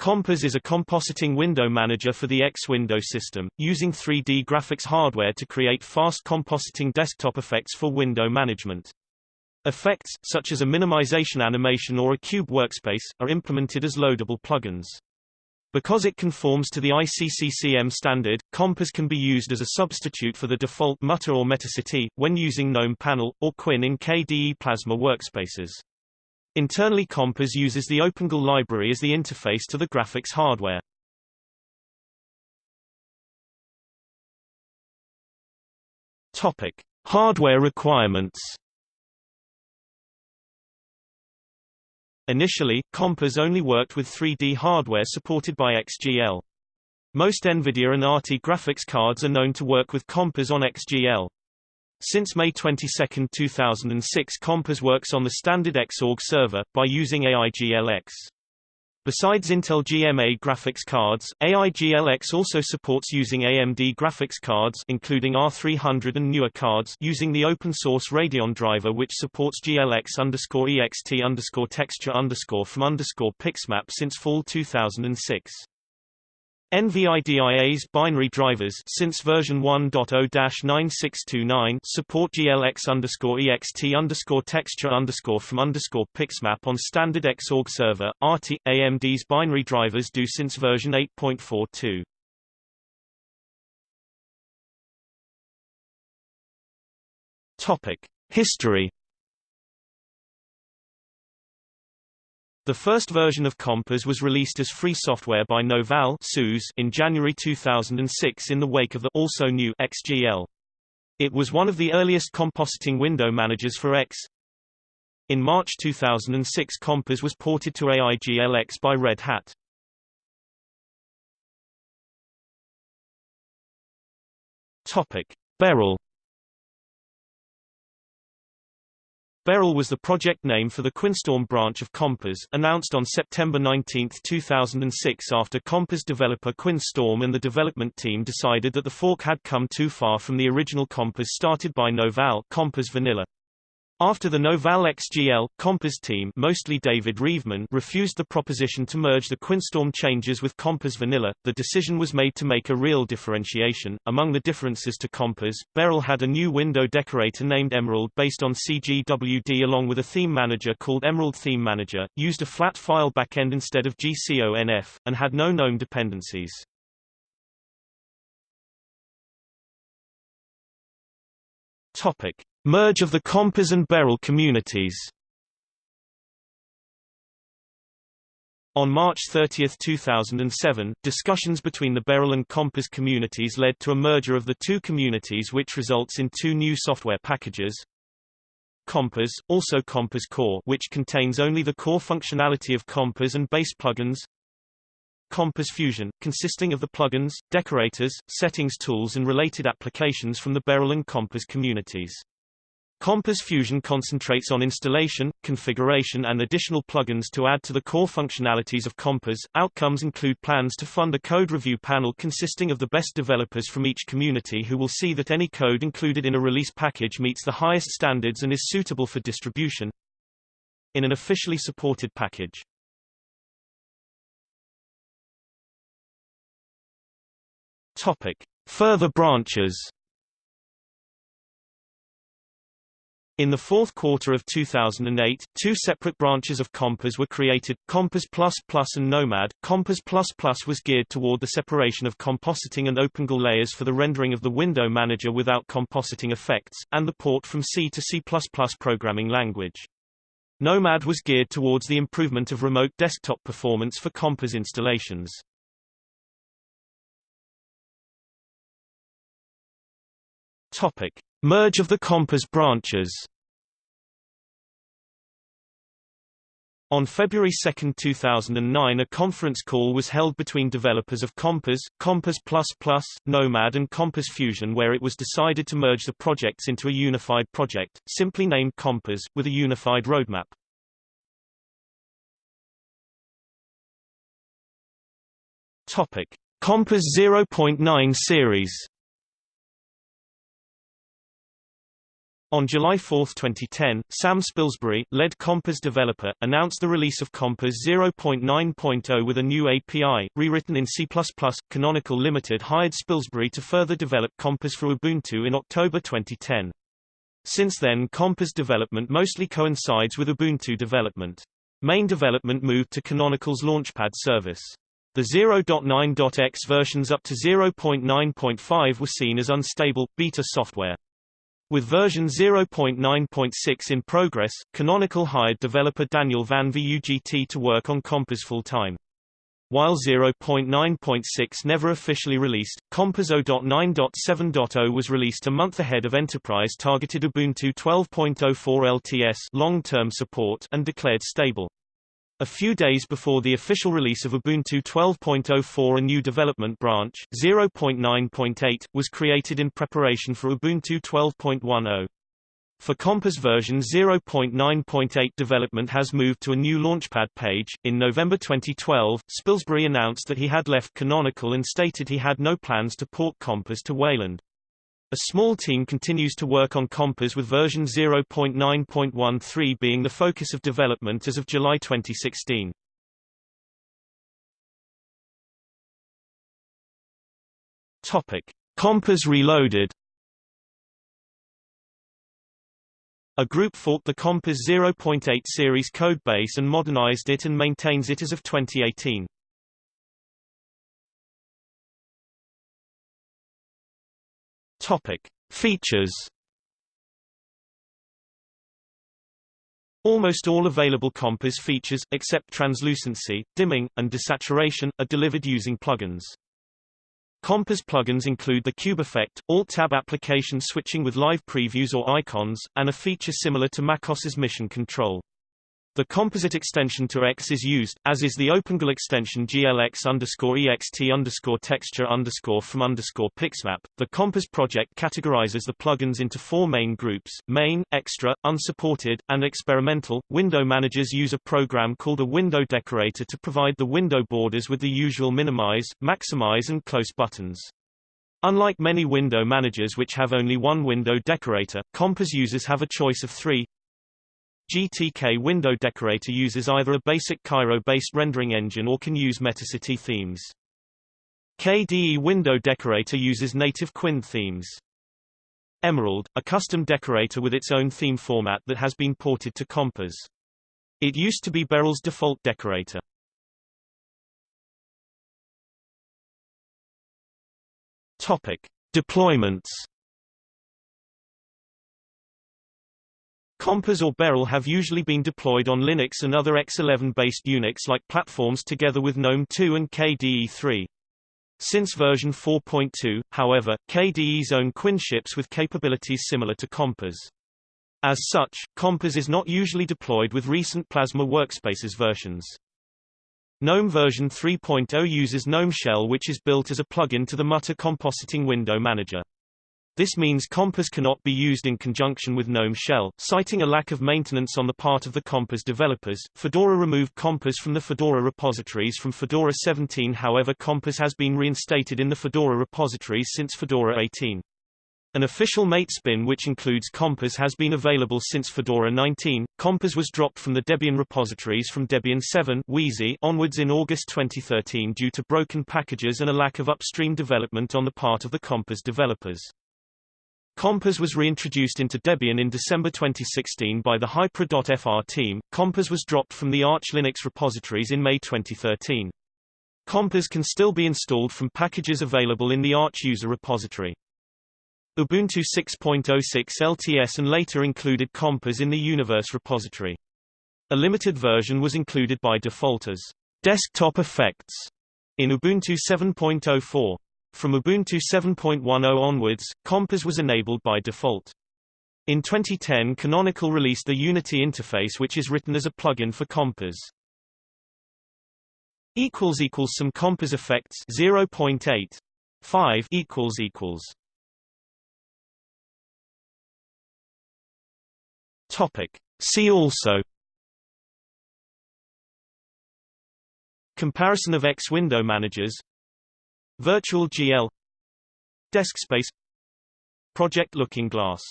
Compiz is a compositing window manager for the X window system, using 3D graphics hardware to create fast compositing desktop effects for window management. Effects, such as a minimization animation or a cube workspace, are implemented as loadable plugins. Because it conforms to the ICCCM standard, Compiz can be used as a substitute for the default Mutter or Metacity, when using GNOME Panel, or KWin in KDE Plasma workspaces. Internally Compiz uses the OpenGL library as the interface to the graphics hardware. Topic: Hardware requirements. Initially, Compiz only worked with 3D hardware supported by XGL. Most NVIDIA and ATI graphics cards are known to work with Compiz on XGL. Since May 22, 2006 Compiz works on the standard Xorg server, by using AIGLX. Besides Intel GMA graphics cards, AIGLX also supports using AMD graphics cards including R300 and newer cards using the open-source Radeon driver which supports GLX underscore EXT underscore texture underscore from underscore Pixmap since fall 2006. NVIDIA's binary drivers since version 1.0-9629 support GLX underscore EXT underscore texture underscore from underscore Pixmap on standard Xorg server. ATI AMD's binary drivers do since version 8.42. Topic: History The first version of Compiz was released as free software by Novell in January 2006 in the wake of the also new XGL. It was one of the earliest compositing window managers for X. In March 2006 Compiz was ported to AIGLX by Red Hat. Topic: Beryl Beryl was the project name for the Quinnstorm branch of Compiz, announced on September 19, 2006 after Compiz developer Quinnstorm and the development team decided that the fork had come too far from the original Compiz started by Novell Compiz Vanilla. After the Novell XGL, Compiz team mostly David Reveman refused the proposition to merge the Quinnstorm changes with Compiz Vanilla, the decision was made to make a real differentiation. Among the differences to Compiz, Beryl had a new window decorator named Emerald based on CGWD along with a theme manager called Emerald Theme Manager, used a flat file backend instead of GCONF, and had no GNOME dependencies. Topic. Merge of the Compiz and Beryl communities On March 30, 2007, discussions between the Beryl and Compiz communities led to a merger of the two communities which results in two new software packages. Compiz, also Compiz Core which contains only the core functionality of Compiz and base plugins. Compiz Fusion, consisting of the plugins, decorators, settings tools and related applications from the Beryl and Compiz communities. Compiz Fusion concentrates on installation, configuration and additional plugins to add to the core functionalities of Compiz. Outcomes include plans to fund a code review panel consisting of the best developers from each community who will see that any code included in a release package meets the highest standards and is suitable for distribution in an officially supported package. Topic: Further branches In the fourth quarter of 2008, two separate branches of Compiz were created, Compiz and Nomad. Compiz was geared toward the separation of compositing and OpenGL layers for the rendering of the window manager without compositing effects, and the port from C to C++ programming language. Nomad was geared towards the improvement of remote desktop performance for Compiz installations. Topic. Merge of the Compiz branches On February 2, 2009 a conference call was held between developers of Compiz, Compiz++, Nomad and Compiz Fusion where it was decided to merge the projects into a unified project, simply named Compiz, with a unified roadmap. Topic. Compass 0.9 series On July 4, 2010, Sam Spilsbury, lead Compiz developer, announced the release of Compiz 0.9.0 with a new API, rewritten in C++. Canonical Limited hired Spilsbury to further develop Compiz for Ubuntu in October 2010. Since then Compiz development mostly coincides with Ubuntu development. Main development moved to Canonical's Launchpad service. The 0.9.x versions up to 0.9.5 were seen as unstable, beta software. With version 0.9.6 in progress, Canonical hired developer Daniel Van Vugt to work on Compiz full-time. While 0.9.6 never officially released, Compiz 0.9.7.0 was released a month ahead of enterprise-targeted Ubuntu 12.04 LTS long-term support and declared stable. A few days before the official release of Ubuntu 12.04 a new development branch, 0.9.8, was created in preparation for Ubuntu 12.10. For Compiz version 0.9.8 development has moved to a new Launchpad page. In November 2012, Spilsbury announced that he had left Canonical and stated he had no plans to port Compiz to Wayland. A small team continues to work on Compiz with version 0.9.13 being the focus of development as of July 2016. Topic: Compiz Reloaded. A group forked the Compiz 0.8 series codebase and modernized it and maintains it as of 2018. Topic: Features. Almost all available Compiz features, except translucency, dimming, and desaturation, are delivered using plugins. Compiz plugins include the Cube Effect, Alt-Tab application switching with live previews or icons, and a feature similar to MacOS's Mission Control. The composite extension to X is used, as is the OpenGL extension glx underscore ext underscore texture underscore from underscore pixmap. The Compiz project categorizes the plugins into four main groups, main, extra, unsupported, and experimental. Window managers use a program called a window decorator to provide the window borders with the usual minimize, maximize and close buttons. Unlike many window managers which have only one window decorator, Compiz users have a choice of three, GTK window decorator uses either a basic Cairo-based rendering engine or can use Metacity themes. KDE window decorator uses native KWin themes. Emerald, a custom decorator with its own theme format that has been ported to Compiz. It used to be Beryl's default decorator. Topic: Deployments Compiz or Beryl have usually been deployed on Linux and other X11-based Unix-like platforms together with GNOME 2 and KDE 3. Since version 4.2, however, KDE's own KWin ships with capabilities similar to Compiz. As such, Compiz is not usually deployed with recent Plasma Workspaces versions. GNOME version 3.0 uses GNOME Shell which is built as a plugin to the Mutter compositing window manager. This means Compiz cannot be used in conjunction with GNOME Shell, citing a lack of maintenance on the part of the Compiz developers. Fedora removed Compiz from the Fedora repositories from Fedora 17 however Compiz has been reinstated in the Fedora repositories since Fedora 18. An official mate spin which includes Compiz has been available since Fedora 19. Compiz was dropped from the Debian repositories from Debian 7 Wheezy onwards in August 2013 due to broken packages and a lack of upstream development on the part of the Compiz developers. Compiz was reintroduced into Debian in December 2016 by the Hypra.fr team. Compiz was dropped from the Arch Linux repositories in May 2013. Compiz can still be installed from packages available in the Arch user repository. Ubuntu 6.06 LTS and later included Compiz in the Universe repository. A limited version was included by default as desktop effects in Ubuntu 7.04. From Ubuntu 7.10 onwards, Compiz was enabled by default. In 2010 Canonical released the Unity interface which is written as a plugin for equals some Compiz effects 0.8 5 equals equals. Topic. See also. Comparison of X window managers Virtual GL Deskspace Project Looking Glass